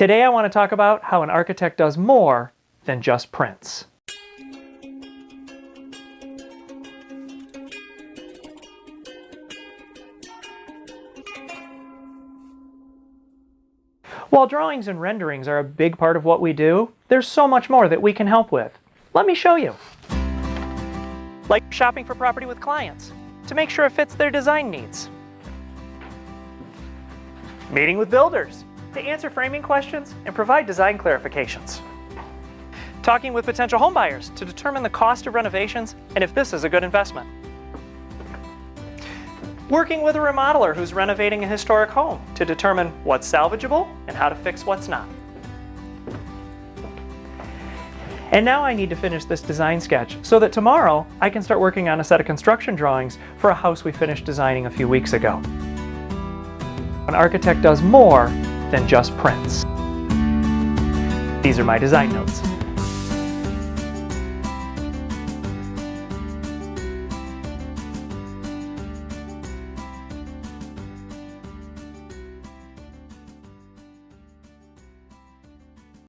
Today I want to talk about how an architect does more than just prints. While drawings and renderings are a big part of what we do, there's so much more that we can help with. Let me show you. Like shopping for property with clients, to make sure it fits their design needs. Meeting with builders, to answer framing questions and provide design clarifications. Talking with potential homebuyers to determine the cost of renovations and if this is a good investment. Working with a remodeler who's renovating a historic home to determine what's salvageable and how to fix what's not. And now I need to finish this design sketch so that tomorrow I can start working on a set of construction drawings for a house we finished designing a few weeks ago. An architect does more than just prints. These are my design notes.